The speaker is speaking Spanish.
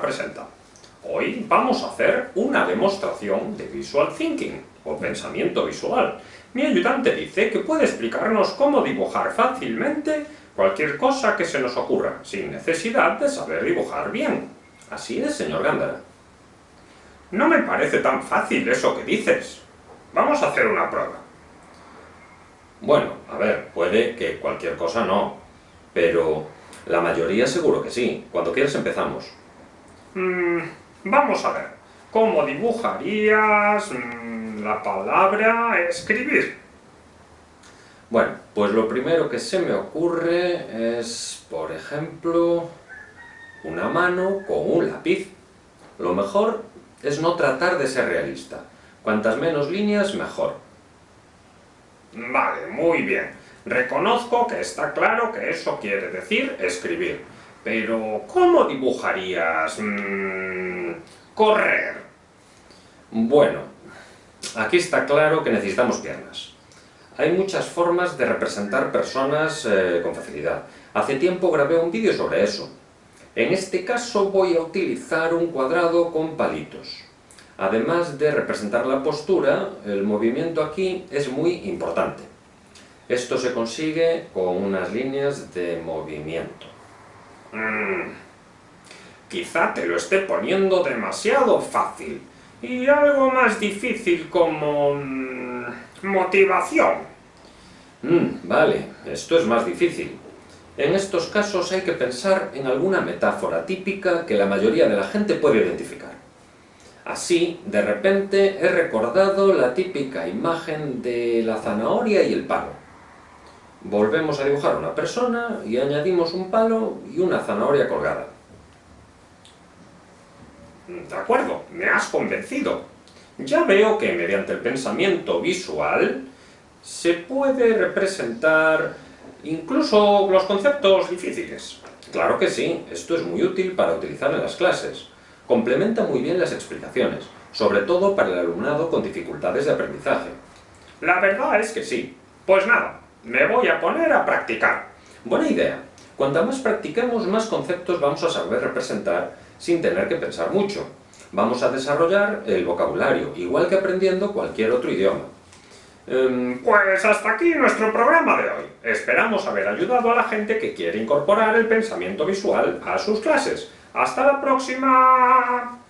presenta. Hoy vamos a hacer una demostración de Visual Thinking, o pensamiento visual. Mi ayudante dice que puede explicarnos cómo dibujar fácilmente cualquier cosa que se nos ocurra, sin necesidad de saber dibujar bien. Así es, señor Gándara. No me parece tan fácil eso que dices. Vamos a hacer una prueba. Bueno, a ver, puede que cualquier cosa no, pero la mayoría seguro que sí. Cuando quieras empezamos. Mm, vamos a ver. ¿Cómo dibujarías mm, la palabra escribir? Bueno, pues lo primero que se me ocurre es, por ejemplo, una mano con un lápiz. Lo mejor es no tratar de ser realista. Cuantas menos líneas, mejor. Vale, muy bien. Reconozco que está claro que eso quiere decir escribir. Pero, ¿cómo dibujarías... Mm, correr? Bueno, aquí está claro que necesitamos piernas. Hay muchas formas de representar personas eh, con facilidad. Hace tiempo grabé un vídeo sobre eso. En este caso voy a utilizar un cuadrado con palitos. Además de representar la postura, el movimiento aquí es muy importante. Esto se consigue con unas líneas de movimiento. Mm, quizá te lo esté poniendo demasiado fácil. Y algo más difícil como... Mm, motivación. Mm, vale, esto es más difícil. En estos casos hay que pensar en alguna metáfora típica que la mayoría de la gente puede identificar. Así, de repente, he recordado la típica imagen de la zanahoria y el palo. Volvemos a dibujar una persona y añadimos un palo y una zanahoria colgada. De acuerdo, me has convencido. Ya veo que mediante el pensamiento visual se puede representar Incluso los conceptos difíciles. Claro que sí, esto es muy útil para utilizar en las clases. Complementa muy bien las explicaciones, sobre todo para el alumnado con dificultades de aprendizaje. La verdad es que sí. Pues nada, me voy a poner a practicar. Buena idea. Cuanto más practiquemos, más conceptos vamos a saber representar sin tener que pensar mucho. Vamos a desarrollar el vocabulario, igual que aprendiendo cualquier otro idioma. Em, pues hasta aquí nuestro programa de hoy. Esperamos haber ayudado a la gente que quiere incorporar el pensamiento visual a sus clases. ¡Hasta la próxima!